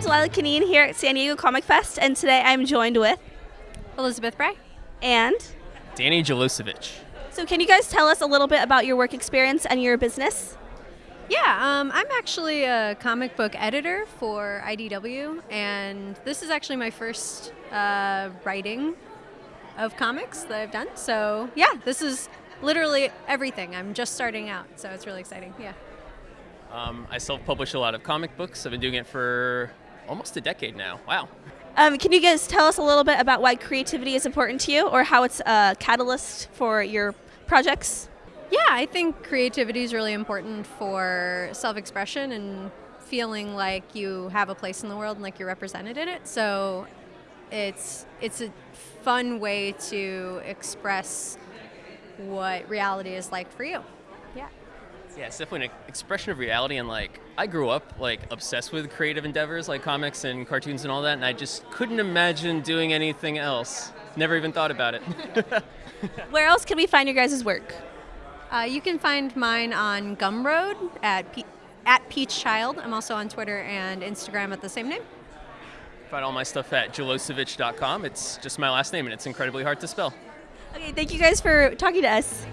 Canine here at San Diego Comic Fest, and today I'm joined with Elizabeth Bray. and. Danny Jelosevich. So, can you guys tell us a little bit about your work experience and your business? Yeah, um, I'm actually a comic book editor for IDW, and this is actually my first uh, writing of comics that I've done. So, yeah, this is literally everything. I'm just starting out, so it's really exciting. Yeah. Um, I self-publish a lot of comic books. I've been doing it for almost a decade now. Wow. Um, can you guys tell us a little bit about why creativity is important to you or how it's a catalyst for your projects? Yeah, I think creativity is really important for self expression and feeling like you have a place in the world and like you're represented in it. So it's it's a fun way to express what reality is like for you. Yeah. Yeah, it's definitely an expression of reality, and like I grew up like obsessed with creative endeavors like comics and cartoons and all that, and I just couldn't imagine doing anything else. Never even thought about it. Where else can we find your guys' work? Uh, you can find mine on Gumroad at Pe- at Peach Child. I'm also on Twitter and Instagram at the same name. Find all my stuff at jelosevich.com. It's just my last name, and it's incredibly hard to spell. Okay, thank you guys for talking to us.